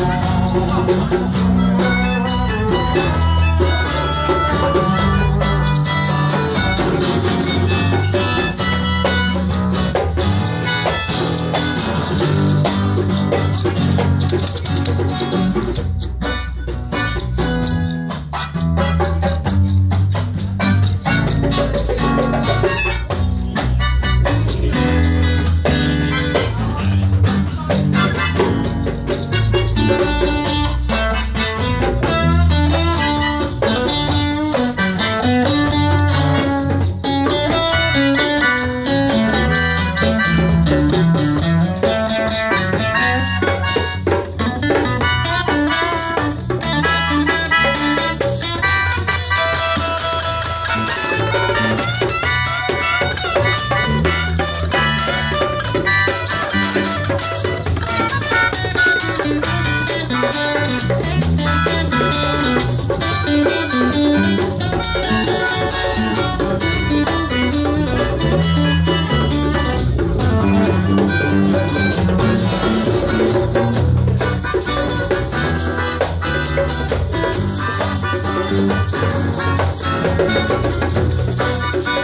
ハハハハ!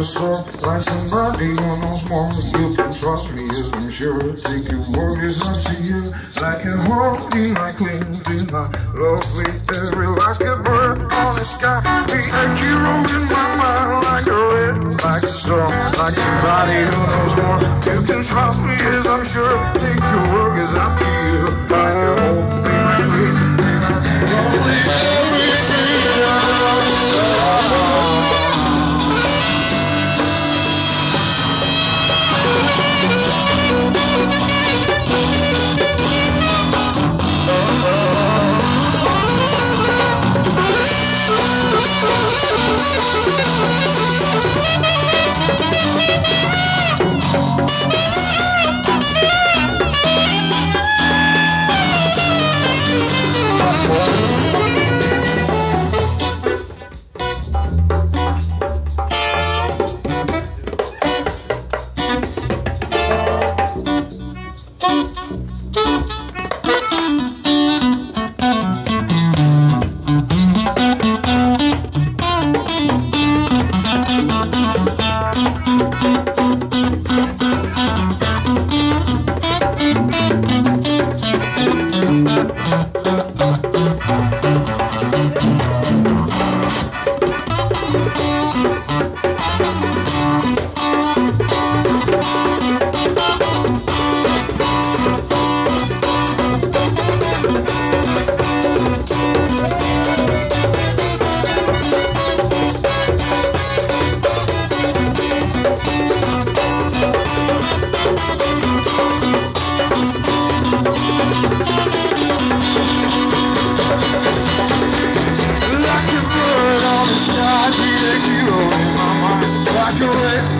just like somebody on no more. You can trust me as I'm sure. Take your worries is up to you. Like a holy, like cleansing, my lovely, every like a bird on the sky. Be a hero in my mind, like a red, like a star, like somebody who knows more. You can trust me as I'm sure. Take your worries is up to you.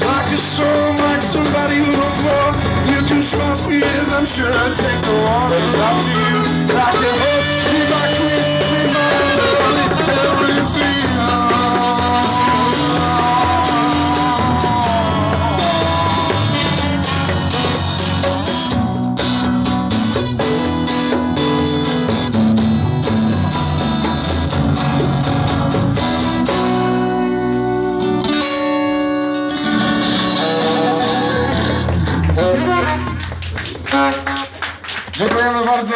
Like a soul, like somebody who knows more. You can trust me as I'm sure I take the waters out to you. Like a hope Dziękujemy bardzo.